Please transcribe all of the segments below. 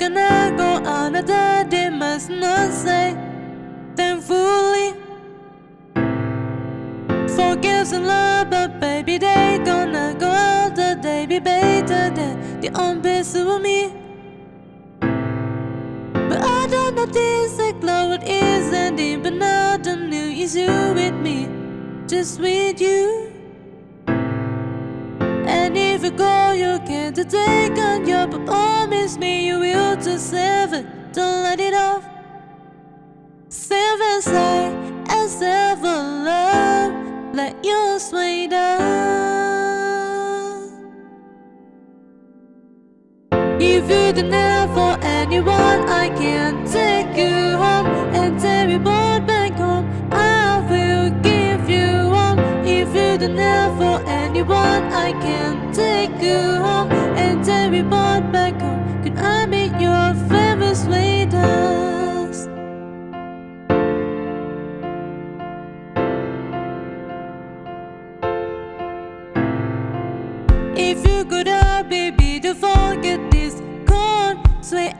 gonna go another day, must not say thankfully. Forgives and love, but baby, they gonna go out the day be better than the unbest of me. But I don't know this like love it is ending, but now the new is you with me, just with you. If you go, you can't take on your promise me you will to save it. Don't let it off. Save inside as ever love. Let your down. If you don't I can take you home and take me both back home. Could I be your famous waitress? If you could help, baby, to forget this call, sway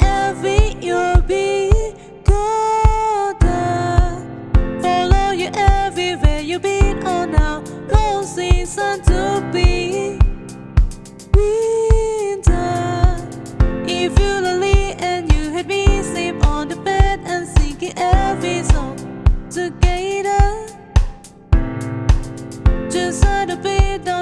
you'll be. together Just had to be done.